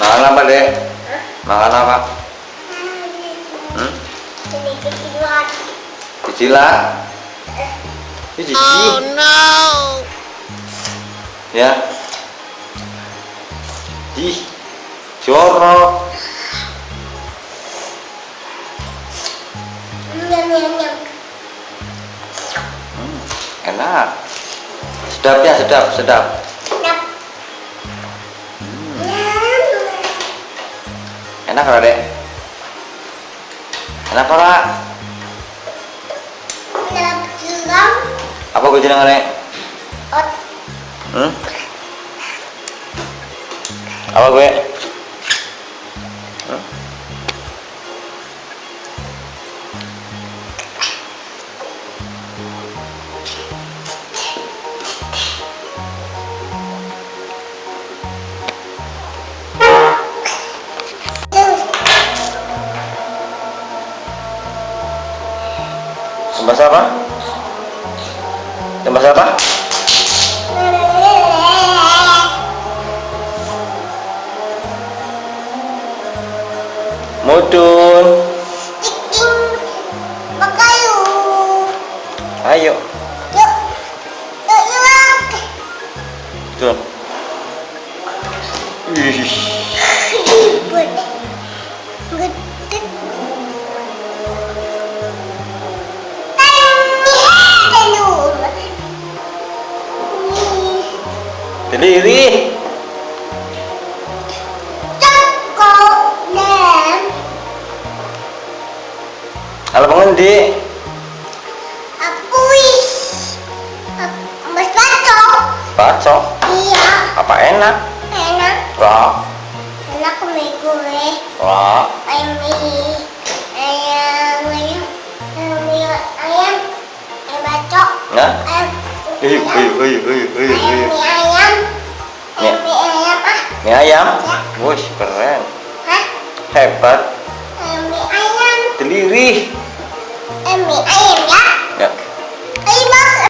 apa dek? Makan apa? Hmm? Ini kecilan. cicilan ini Oh, no. ya. Ih jorok. Nyam. Hmm, enak. Sedap ya sedap sedap enak ora dek. Enak ora apa gue jeneng dek? Hmm? apa gue Bahasa apa? Bahasa apa? Mudun. Ayo. Yuk. Yuk yuk. Tuh. Ih. Berdiri. Dan Kalau pengendi? Apuis. Mas Baco. Baco. Iya. Apa enak? Enak. Wah. Enak mie gue. Wah. Ayam mie. Ayam ayam. Ayam ayam. Ayam bacok. Nah. Ayam. Ayo, ayo, ayo, Ayam mie ayam. Ayam mie ayam ayam? Wush, keren. Hah? Hebat. Mie ayam. Deliri. Ayam mie ayam ya.